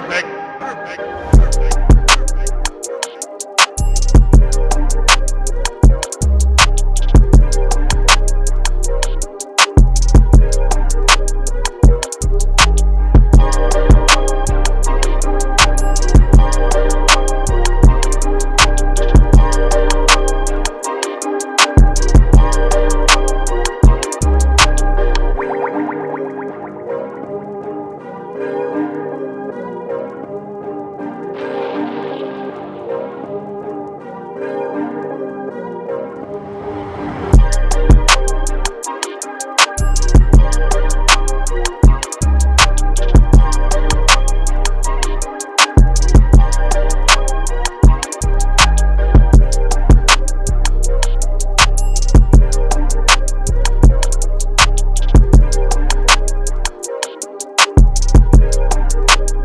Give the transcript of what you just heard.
perfect, perfect, perfect. Thank